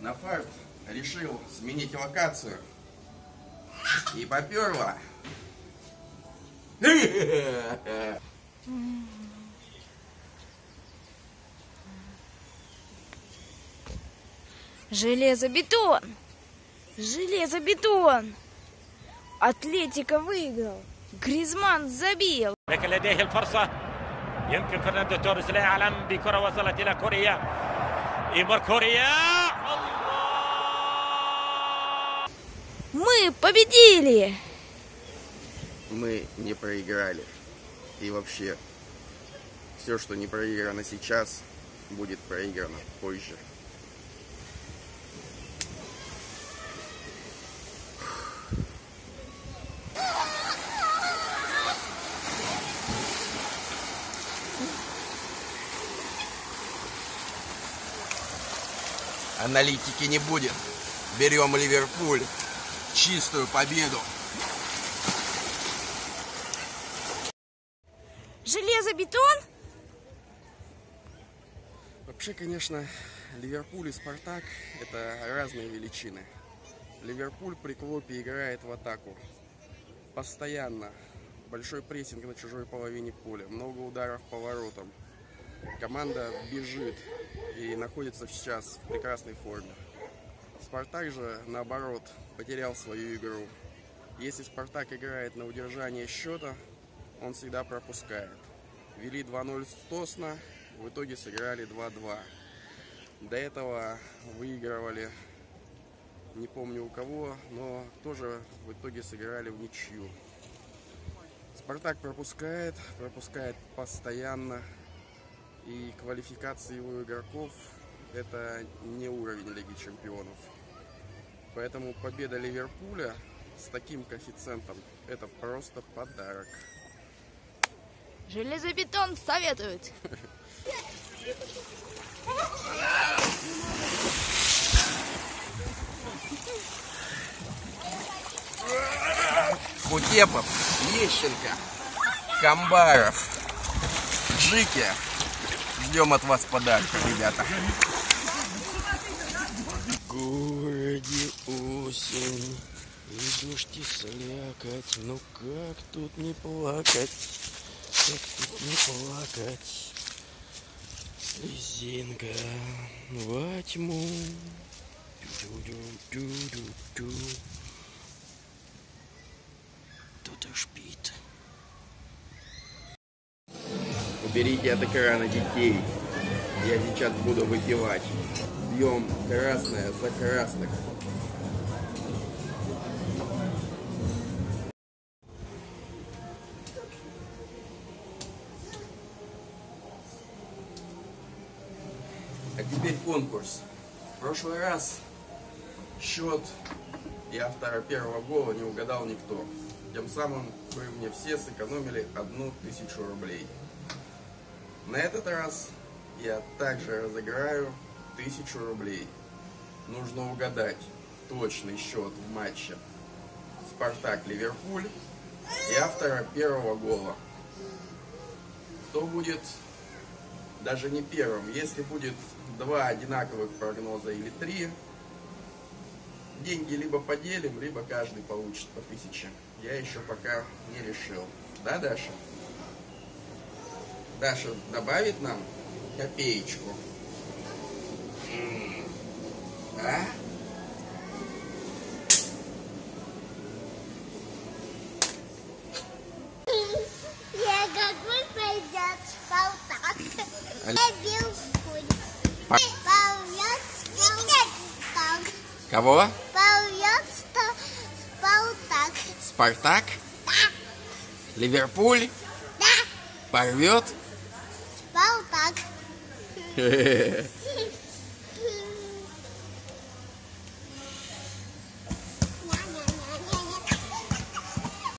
На фарт решил сменить локацию. И поперло. Железобетон! Железобетон! Атлетика выиграл. Гризман забил. لكن لديه الفرصة يمكن فرناندو توريس لا يعلم بكرة وصلت إلى كوريا и Курия! Мы победили! Мы не проиграли. И вообще, все, что не проиграно сейчас, будет проиграно позже. Аналитики не будет. Берем Ливерпуль. Чистую победу. Железобетон? Вообще, конечно, Ливерпуль и Спартак – это разные величины. Ливерпуль при Клопе играет в атаку. Постоянно. Большой прессинг на чужой половине поля. Много ударов по воротам. Команда бежит и находится сейчас в прекрасной форме. Спартак же, наоборот, потерял свою игру. Если Спартак играет на удержание счета, он всегда пропускает. Вели 2-0 с Тосна, в итоге сыграли 2-2. До этого выигрывали, не помню у кого, но тоже в итоге сыграли в ничью. Спартак пропускает, пропускает постоянно. И квалификация его игроков это не уровень Лиги Чемпионов. Поэтому победа Ливерпуля с таким коэффициентом это просто подарок. Железобетон советует. Кутепов, Ещенко, Камбаров, Джики. Ждем от вас подарка, ребята. В городе осень, и дождь и слякоть, ну как тут не плакать, как тут не плакать. Слезинка во тьму. Тю-тю-тю-тю-тю. Кто-то шпит. Уберите от экрана детей. Я сейчас буду выпивать. Пьем красное за красных. А теперь конкурс. В прошлый раз счет и автора первого гола не угадал никто. Тем самым вы мне все сэкономили одну тысячу рублей. На этот раз я также разыграю тысячу рублей. Нужно угадать точный счет в матче Спартак-Ливерпуль и автора первого гола. Кто будет даже не первым, если будет два одинаковых прогноза или три, деньги либо поделим, либо каждый получит по тысяче. Я еще пока не решил. Да, Даша? Даша добавит нам копеечку? Да? Я какой пойдет Ливерпуль. Па- Порвет Спартак. Кого? Спартак? Да, Ливерпуль? да, Порвет? Спартак.